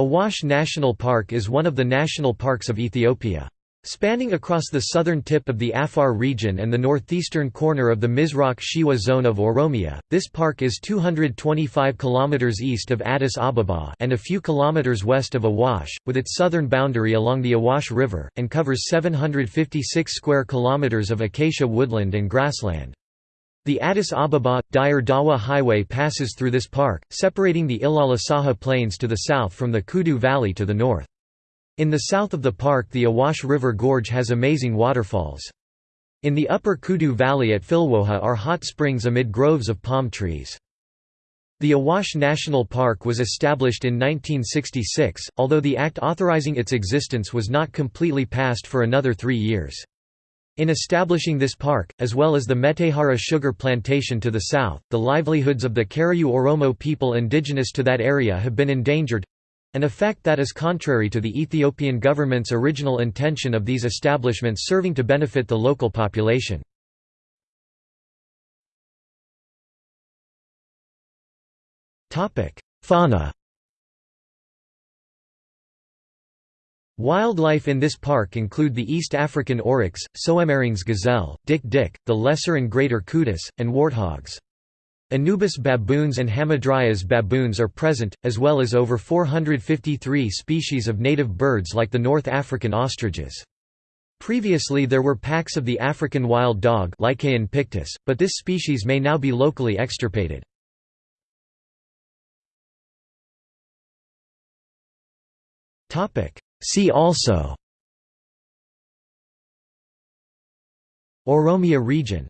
Awash National Park is one of the national parks of Ethiopia. Spanning across the southern tip of the Afar region and the northeastern corner of the Misraq Shewa zone of Oromia, this park is 225 km east of Addis Ababa and a few kilometers west of Awash, with its southern boundary along the Awash River, and covers 756 square kilometers of acacia woodland and grassland. The Addis Ababa–Dire Dawa Highway passes through this park, separating the Ilala Saha Plains to the south from the Kudu Valley to the north. In the south of the park the Awash River Gorge has amazing waterfalls. In the upper Kudu Valley at Filwoha are hot springs amid groves of palm trees. The Awash National Park was established in 1966, although the act authorizing its existence was not completely passed for another three years. In establishing this park, as well as the Metehara sugar plantation to the south, the livelihoods of the Karayu Oromo people indigenous to that area have been endangered, an effect that is contrary to the Ethiopian government's original intention of these establishments serving to benefit the local population. Fauna Wildlife in this park include the East African oryx, Soemmerring's gazelle, dik-dik, the lesser and greater kudu, and warthogs. Anubis baboons and Hamadryas baboons are present, as well as over 453 species of native birds like the North African ostriches. Previously there were packs of the African wild dog pictus, but this species may now be locally extirpated. See also. Oromia region